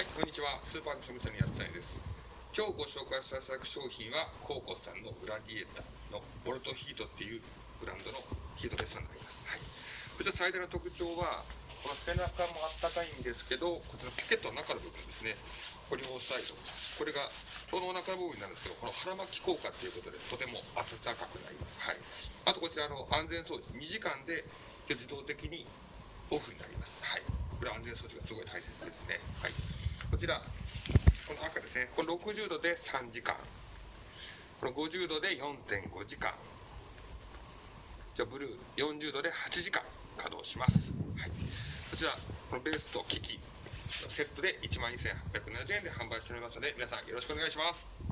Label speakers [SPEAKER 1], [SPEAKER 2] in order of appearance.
[SPEAKER 1] はい、こんにちは。スーパーの庶務店のやったいです。今日ご紹介させていただく商品は、コーコさんのグラディエーターのボルトヒートっていうブランドのヒートベストになります。はい。こちら最大の特徴は、この背中もあったかいんですけど、こちらポケットの中の部分ですね。これを押さえておくこれがちょうどお腹の部分になるんですけど、この腹巻き効果っていうことでとても暖かくなります。はい。あとこちらの安全装置、2時間で自動的にオフになります。はい。これ安全装置がすごい大切ですね。はい。こちら、この赤ですね。この60度で3時間。この50度で4.5時間。じゃあブルー40度で8時間稼働します。はい。こちら、このベースと機器、セットで1万2870円で販売しておりますので、皆さんよろしくお願いします。